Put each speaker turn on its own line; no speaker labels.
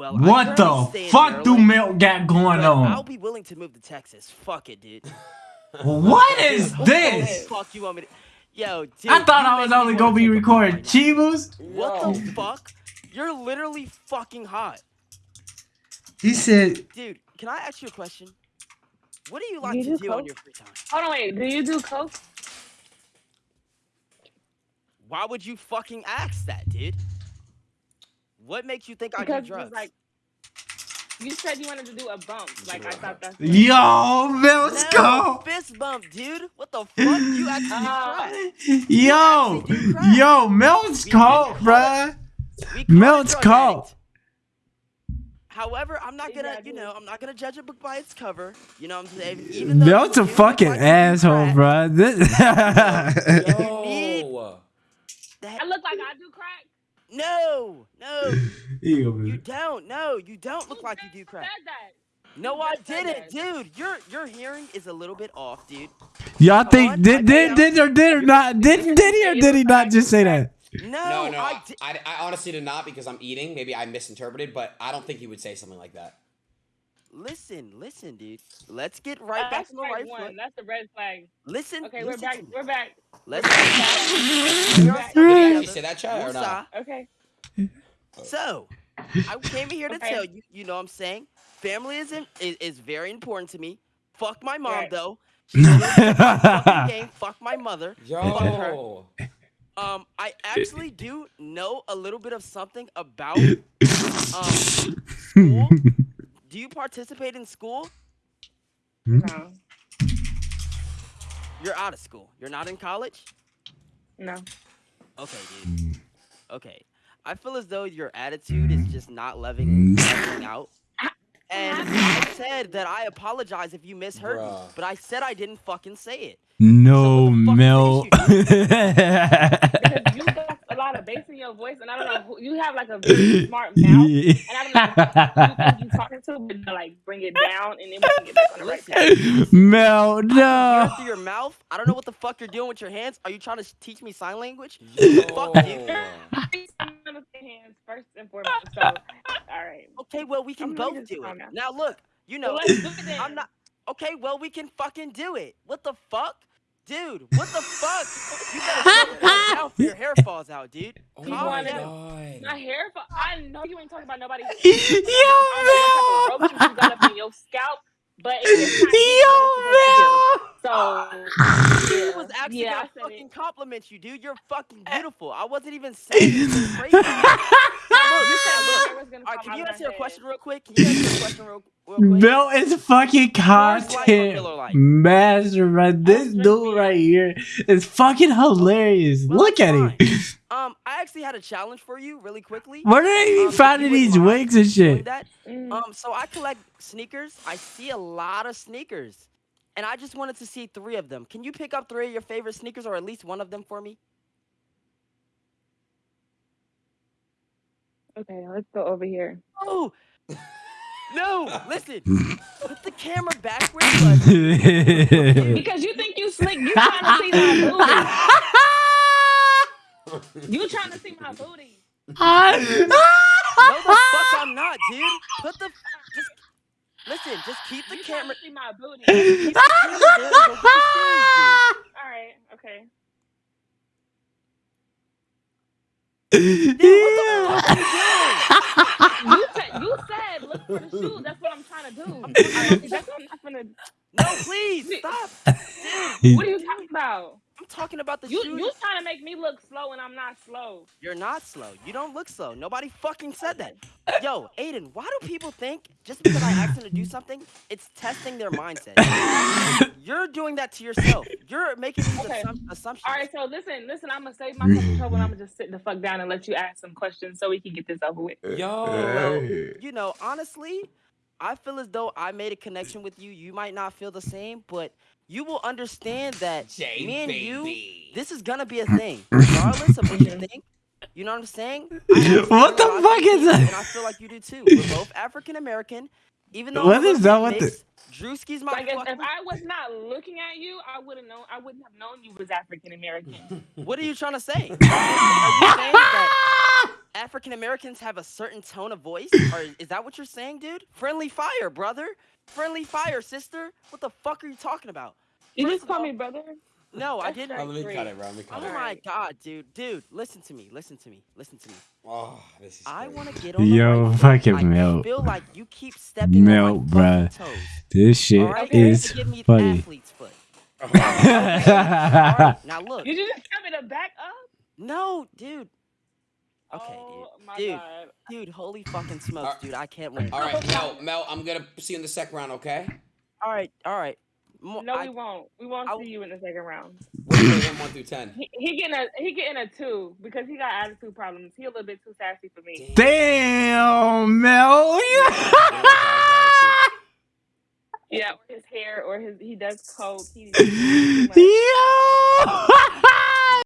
Well,
What the fuck do
Maryland,
Milk got going
but I'll
on?
be willing to move to Texas. Fuck it, dude.
What is
What the
this?
fuck you want me to? Yo, dude.
I thought I was only gonna be recording
bite.
Chivas.
What
Yo.
the fuck? You're literally fucking hot.
He said,
Dude, can I ask you a question? What do you like
You
to
do
do on your free time?
Hold on, wait. Do you do coke?
Why would you fucking ask that, dude? What makes you think I
Because
do
you was
drugs?
like, you said you wanted to do a bump. Like I thought that's.
"Yo, Milk's
no,
go."
fist bump, dude. What the fuck? You actually do
Ah.
crack.
Yo,
actually do crack.
yo, Milk's
We
cold,
didn't
bruh.
We call it
Milk's
drug
cold.
addict. However, I'm not gonna,
Exactly.
you know, I'm not gonna judge a book by its cover. You know what I'm saying? Even though
Milk's
you
a
do look
fucking
like you
asshole,
crack,
bruh. This-
Yo.
that-
I look like I do crack.
No, no, you don't. No, you don't look
Who
like you do
who
crack.
Said that.
No, I didn't, dude. Your your hearing is a little bit off, dude.
Y'all think
on,
did did did or did or not did did he or did he not just say that?
No,
No, no,
I
I, I, I honestly did not because I'm eating. Maybe I misinterpreted, but I don't think he would say something like that.
Listen, listen, dude. Let's get right back
That's
on the right
one.
foot.
That's the red flag.
Listen,
Okay, we're back.
to.
We're back.
Let's
We're
We're
back.
something
Did he actually
together.
say that, Chad, or not?
Okay.
So, I came here to
Okay.
tell you, you know what I'm saying? Family is, in, is is very important to me. Fuck my mom
Right.
though. She literally took my fucking game. Fuck my mother. Fuck her. Um, I actually do know a little bit of something about um school. Do you participate in school? Hmm?
No.
You're out of school. You're not in college?
No.
Okay, dude. Okay. I feel as though your attitude is just not leveling, leveling hmm. out. And I said that I apologize if you misheard me, but I said I didn't fucking say it.
No
So what the fuck
Milk.
Because you got a lot of bass in your voice, and I don't know. Who, you have like a very smart mouth, and I don't know who you talking to, but to, like bring it down, and then we can get back on the right path.
Mel,
I can hear
no.
through your mouth. I don't know what the fuck you're doing with your hands. Are you trying to teach me sign language?
Yo.
Fuck you.
I'm gonna say hands first and foremost. So, all right.
Okay, well we can
I'm
both do it.
down.
Now look, you
So
know,
let's do it then.
I'm not. Okay, well we can fucking do it. What the fuck, dude? What the fuck? You better calm down before your hair falls out, dude.
Oh
Calm
my
wanna- My hair. For, I know you ain't talking about nobody.
Yo,
I don't what type of roaches you got up in your scalp, but it's not
Yo, Mel.
So
He
yeah,
was actually
yeah, I
gonna fucking
it.
compliment you, dude. You're fucking eh. beautiful. I wasn't even saying anything crazy. Now, look,
You said
look.
I was gonna
All right, can you answer a question real quick? Can you answer a question real, real quick?
Mel is fucking
Coors
content master, bro. This dude right here is fucking hilarious.
Well,
Look
that's
at him.
Um, I actually had a challenge for you, really quickly.
Where did he
Um, if
finding
you wouldn't
these
mind
wigs and shit?
That.
Mm.
Um, so I collect sneakers. I see a lot of sneakers, and I just wanted to see three of them. Can you pick up three of your favorite sneakers, or at least one of them for me?
Okay, let's go over here.
Oh, no! Listen, put the camera backwards. But
Because you think you slick, you trying to see my booty. You trying to see my booty.
no, the fuck I'm not, dude. Put the just listen. Just keep the
You trying
camera.
to see my booty.
Keep the camera there. and Go get the shoes, dude.
All right, okay.
Dude, what the fuck are you doing?
You said look for the shoes. That's what I'm trying to do. All right, that's what I'm not gonna.
No, please stop.
What are you talking about?
I'm talking about the
You
shoes.
you trying to make me look slow and I'm not slow.
You're not slow. You don't look slow. Nobody fucking said that. Yo, Aiden, why do people think just because I ask them to do something, it's testing their mindset? You're doing that to yourself. You're making these
Okay.
assump- assumptions.
All right, so listen, listen. I'm gonna save myself some trouble. and I'm gonna just sit the fuck down and let you ask some questions so we can get this over with.
Eh, Yo. Eh.
You know, honestly, I feel as though I made a connection with you. You might not feel the same, but you will understand that
J
me and you, this is gonna be a thing, regardless of what you think. You know what I'm saying?
What the
a lot of
fuck is that?
And I feel like you do too. We're both African American. Even though
What
I'm a
is
little
that
bit
with the-
Drewski's my
Like if,
fucking.
if I was not looking at you, I wouldn't know. I wouldn't have known you was African American.
What are you trying to say? Are you saying that? African Americans have a certain tone of voice? or is that what you're saying, dude? Friendly fire, brother. Friendly fire, sister. What the fuck are you talking about?
You
First
just
of
call
all-
me brother.
No, I didn't.
Oh, let me
Great.
cut it, bro. Let me cut
Oh
it.
my god, dude, dude, listen to me, listen to me, listen to me.
Oh, this is.
I want to get on
Yo,
right
fucking
I
Mel.
feel like you keep stepping
Mel,
on my
bruh.
toes.
This shit
All right,
Okay.
is
give me
funny.
athlete's foot. All right, now look,
Did you just tell me to back up?
no, dude, Okay,
oh, my
Dude.
God.
dude, holy fucking smokes,
Alright.
dude, I can't wait.
All right, Mel. Mel, I'm gonna see you in the second round. Okay.
All right, all right. Mo-
No,
I-
we won't. We won't
I-
see you in the second round.
What's your one through ten?
He, he getting a he getting a two because he got attitude problems. He a little bit too sassy for me.
Damn, Mel.
Yeah, or his hair or his he does coke. He,
Yo.